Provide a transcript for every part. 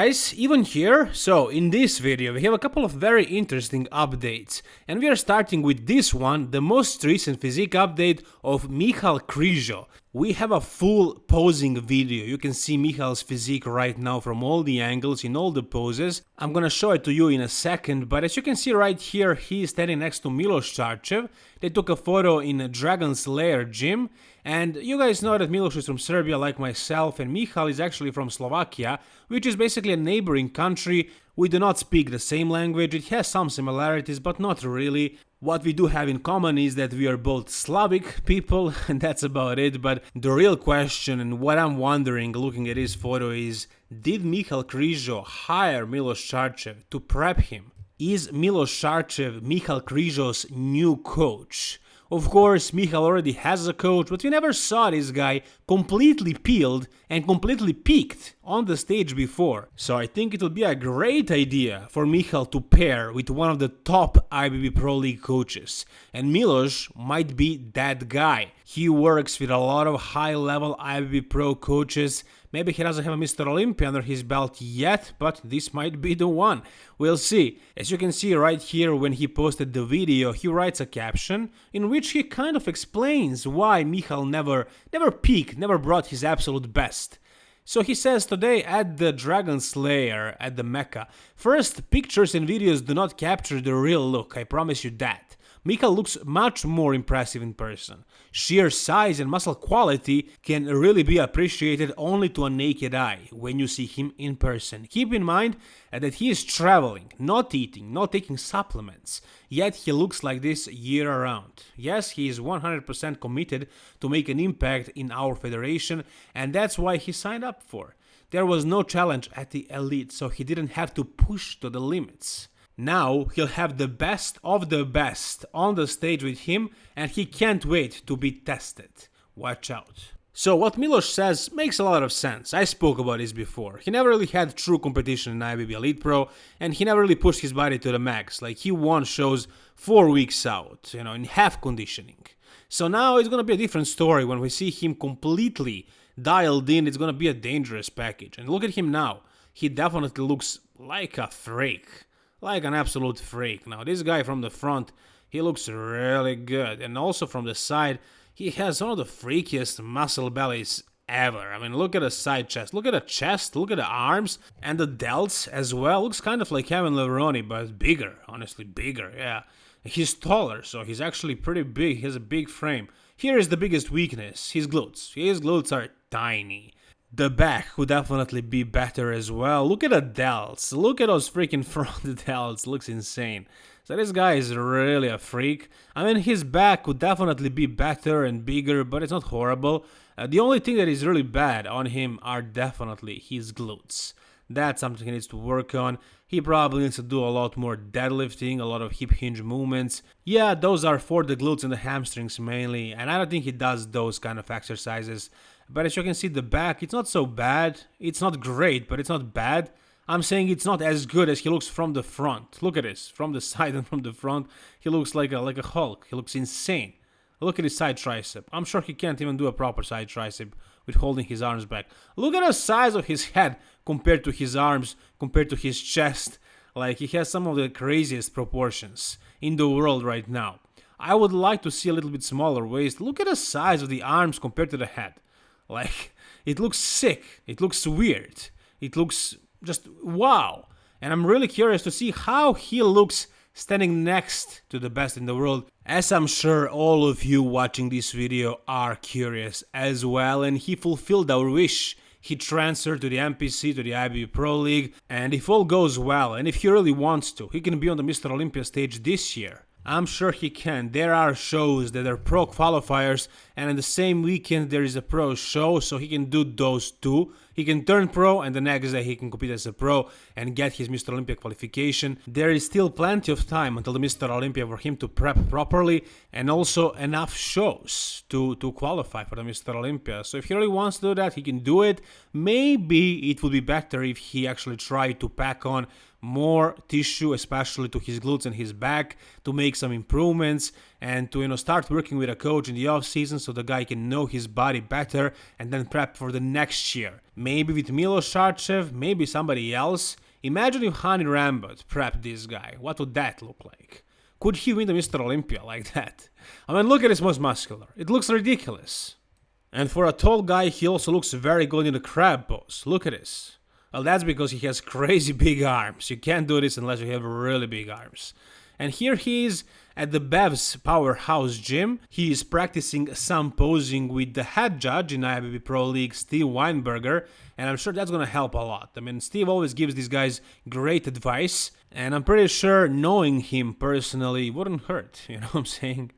Guys, even here. So in this video we have a couple of very interesting updates and we are starting with this one, the most recent physique update of Michal Krizo. We have a full posing video, you can see Michal's physique right now from all the angles in all the poses. I'm gonna show it to you in a second, but as you can see right here he is standing next to Milos Sarcev. They took a photo in a Dragon's Lair gym and you guys know that Milos is from Serbia like myself and Michal is actually from Slovakia, which is basically a neighboring country. We do not speak the same language, it has some similarities but not really. What we do have in common is that we are both Slavic people and that's about it, but the real question and what I'm wondering looking at this photo is did Michal Krizo hire Milos Sarcev to prep him? Is Milos Sarcev Michal Krizo's new coach? Of course, Michal already has a coach, but we never saw this guy completely peeled and completely peaked on the stage before. So I think it would be a great idea for Michal to pair with one of the top IFBB Pro League coaches. And Milos might be that guy. He works with a lot of high-level IFBB Pro coaches Maybe he doesn't have a Mr. Olympia under his belt yet, but this might be the one. We'll see. As you can see right here when he posted the video, he writes a caption in which he kind of explains why Michal never, never peaked, never brought his absolute best. So he says today at the Dragon Slayer at the Mecca. First, pictures and videos do not capture the real look, I promise you that. Michal looks much more impressive in person. Sheer size and muscle quality can really be appreciated only to a naked eye when you see him in person. Keep in mind uh, that he is traveling, not eating, not taking supplements, yet he looks like this year around. Yes, he is 100% committed to make an impact in our federation and that's why he signed up for. There was no challenge at the elite, so he didn't have to push to the limits. Now he'll have the best of the best on the stage with him and he can't wait to be tested. Watch out. So what Milos says makes a lot of sense, I spoke about this before. He never really had true competition in IFBB Elite Pro and he never really pushed his body to the max, like he won shows 4 weeks out, you know, in half conditioning. So now it's gonna be a different story when we see him completely dialed in, it's gonna be a dangerous package. And look at him now, he definitely looks like a freak like an absolute freak. Now this guy from the front, he looks really good and also from the side, he has one of the freakiest muscle bellies ever. I mean, look at the side chest, look at the chest, look at the arms, and the delts as well. Looks kind of like Kevin Levrone, but bigger, honestly, bigger, yeah. He's taller, so he's actually pretty big, he has a big frame. Here is the biggest weakness, his glutes. His glutes are tiny. The back would definitely be better as well. Look at the delts. Look at those freaking front delts. Looks insane. So this guy is really a freak. I mean, his back would definitely be better and bigger, but it's not horrible. Uh, the only thing that is really bad on him are definitely his glutes. That's something he needs to work on. He probably needs to do a lot more deadlifting, a lot of hip hinge movements. Yeah, those are for the glutes and the hamstrings mainly, and I don't think he does those kind of exercises. But as you can see, the back, it's not so bad. It's not great, but it's not bad. I'm saying it's not as good as he looks from the front. Look at this, from the side and from the front, he looks like a like a Hulk. He looks insane. Look at his side tricep. I'm sure he can't even do a proper side tricep with holding his arms back. Look at the size of his head compared to his arms, compared to his chest. Like he has some of the craziest proportions in the world right now. I would like to see a little bit smaller waist. Look at the size of the arms compared to the head. Like, it looks sick. It looks weird. It looks just wow. And I'm really curious to see how he looks standing next to the best in the world, as I'm sure all of you watching this video are curious as well, and he fulfilled our wish. He transferred to the NPC, to the IFBB Pro League, and if all goes well, and if he really wants to, he can be on the Mr. Olympia stage this year. I'm sure he can. There are shows that are pro qualifiers, and in the same weekend there is a pro show, so he can do those two. He can turn pro, and the next day he can compete as a pro and get his Mr. Olympia qualification. There is still plenty of time until the Mr. Olympia for him to prep properly, and also enough shows to, to qualify for the Mr. Olympia. So if he really wants to do that, he can do it. Maybe it would be better if he actually tried to pack on more tissue, especially to his glutes and his back, to make some improvements. and to you know start working with a coach in the off season so the guy can know his body better and then prep for the next year. Maybe with Milos Sarcev, maybe somebody else. Imagine if Hany Rambod prepped this guy. What would that look like? Could he win the Mr. Olympia like that? I mean, look at his most muscular. It looks ridiculous. And for a tall guy, he also looks very good in the crab pose. Look at this. Well, that's because he has crazy big arms. You can't do this unless you have really big arms. And here he is at the Bev's Powerhouse Gym. He is practicing some posing with the head judge in IFBB Pro League, Steve Weinberger, and I'm sure that's gonna help a lot. I mean, Steve always gives these guys great advice, and I'm pretty sure knowing him personally wouldn't hurt, you know what I'm saying?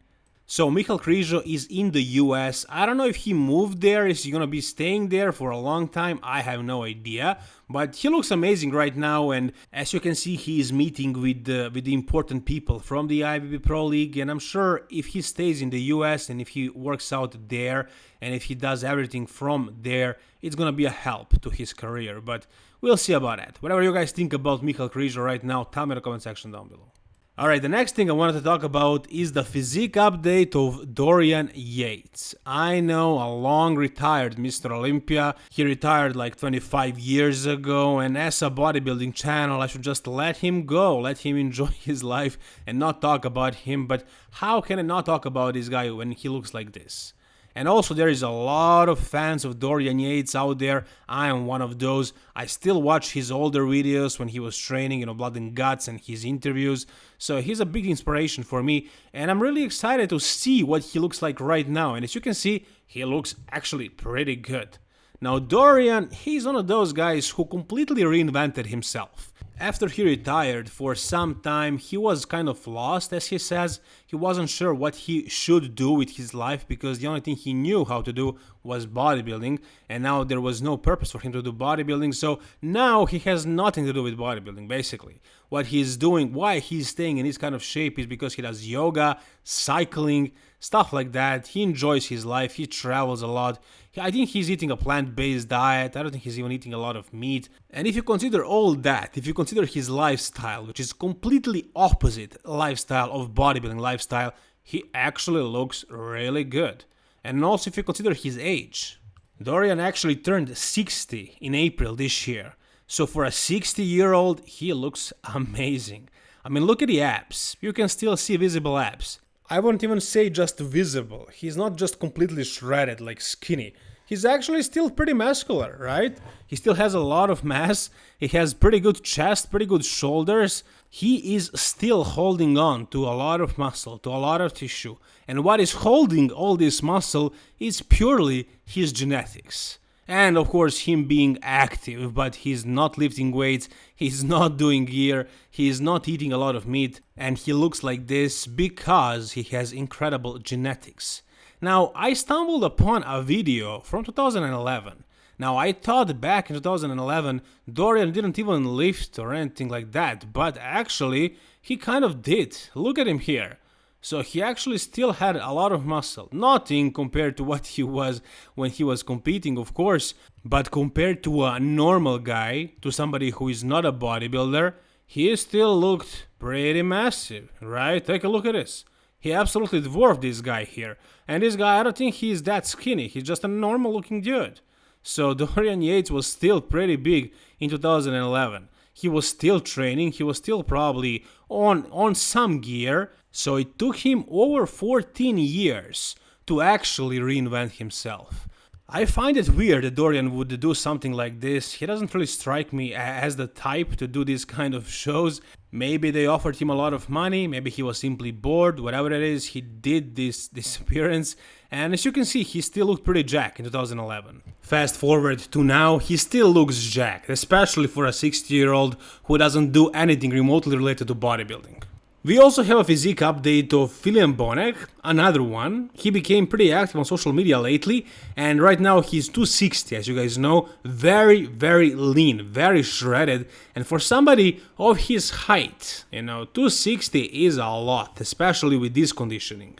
So Michal Krizo is in the US. I don't know if he moved there, is he gonna be staying there for a long time? I have no idea. But he looks amazing right now and as you can see he is meeting with with the important people from the IFBB Pro League and I'm sure if he stays in the US and if he works out there and if he does everything from there, it's gonna be a help to his career. But we'll see about that. Whatever you guys think about Michal Krizo right now, tell me in the comment section down below. Alright, the next thing I wanted to talk about is the physique update of Dorian Yates. I know a long retired Mr. Olympia, he retired like 25 years ago and as a bodybuilding channel I should just let him go, let him enjoy his life and not talk about him, but how can I not talk about this guy when he looks like this? And also there is a lot of fans of Dorian Yates out there. I am one of those. I still watch his older videos when he was training, you know, Blood and Guts and his interviews. So he's a big inspiration for me and I'm really excited to see what he looks like right now. And as you can see, he looks actually pretty good. Now Dorian, he's one of those guys who completely reinvented himself. After he retired for some time, he was kind of lost, as he says. He wasn't sure what he should do with his life because the only thing he knew how to do was bodybuilding, and now there was no purpose for him to do bodybuilding. So now he has nothing to do with bodybuilding, basically. What he's doing, why he's staying in this kind of shape is because he does yoga, cycling, stuff like that. He enjoys his life, he travels a lot. I think he's eating a plant-based diet, I don't think he's even eating a lot of meat. And if you consider all that, if you consider his lifestyle, which is completely opposite lifestyle of bodybuilding lifestyle, he actually looks really good. And also if you consider his age, Dorian actually turned 60 in April this year. So for a 60 year old, he looks amazing. I mean, look at the abs. You can still see visible abs. I won't even say just visible. He's not just completely shredded like skinny. He's actually still pretty muscular, right? He still has a lot of mass. He has pretty good chest, pretty good shoulders. He is still holding on to a lot of muscle, to a lot of tissue. And what is holding all this muscle is purely his genetics and of course him being active but he's not lifting weights he's not doing gear he's not eating a lot of meat and he looks like this because he has incredible genetics. Now i stumbled upon a video from 2011 now i thought back in 2011 dorian didn't even lift or anything like that but actually he kind of did. Look at him here so he actually still had a lot of muscle. Nothing compared to what he was when he was competing, of course, but compared to a normal guy, to somebody who is not a bodybuilder, he still looked pretty massive, right? Take a look at this. He absolutely dwarfed this guy here. And this guy, I don't think he's that skinny. He's just a normal looking dude. So Dorian Yates was still pretty big in 2011. He was still training, he was still probably on, on some gear, so it took him over 14 years to actually reinvent himself. I find it weird that Dorian would do something like this. He doesn't really strike me as the type to do these kind of shows. Maybe they offered him a lot of money, maybe he was simply bored, whatever it is, he did this, this appearance. And as you can see, he still looked pretty jack in 2011. Fast forward to now, he still looks jacked, especially for a 60 year old who doesn't do anything remotely related to bodybuilding. We also have a physique update of Filip Bonac, another one. He became pretty active on social media lately and right now he's 260 as you guys know, very very lean, very shredded and for somebody of his height, you know, 260 is a lot, especially with this conditioning.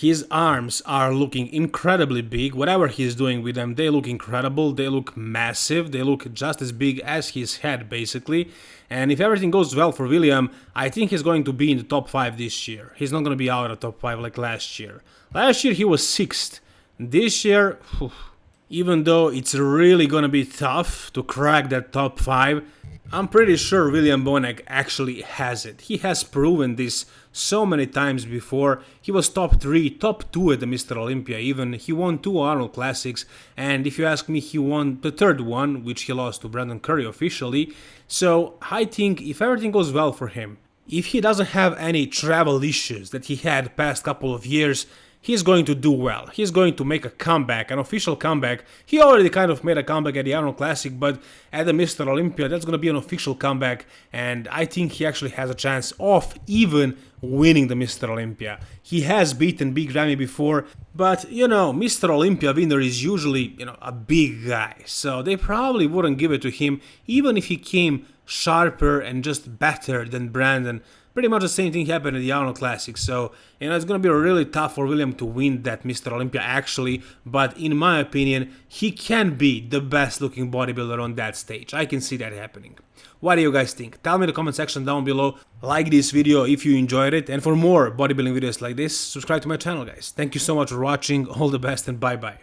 His arms are looking incredibly big. Whatever he's doing with them, they look incredible. They look massive. They look just as big as his head, basically. And if everything goes well for William, I think he's going to be in the top 5 this year. He's not going to be out of top 5 like last year. Last year he was 6th. This year, even though it's really to be tough to crack that top 5, I'm pretty sure William Bonac actually has it. He has proven this so many times before. He was top 3, top 2 at the Mr. Olympia even. He won two Arnold Classics and if you ask me he won the third one which he lost to Brandon Curry officially. So I think if everything goes well for him, if he doesn't have any travel issues that he had past couple of years, he's going to do well. He's going to make a comeback, an official comeback. He already kind of made a comeback at the Arnold Classic, but at the Mr. Olympia, that's going to be an official comeback, and I think he actually has a chance of even winning the Mr. Olympia. He has beaten Big Ramy before, but you know, Mr. Olympia winner is usually, you know, a big guy, so they probably wouldn't give it to him even if he came sharper and just better than Brandon pretty much the same thing happened at the Arnold Classic, so you know it's gonna be really tough for William to win that Mr. Olympia actually, but in my opinion, he can be the best looking bodybuilder on that stage. I can see that happening. What do you guys think? Tell me in the comment section down below, like this video if you enjoyed it, and for more bodybuilding videos like this, subscribe to my channel guys. Thank you so much for watching, all the best and bye bye.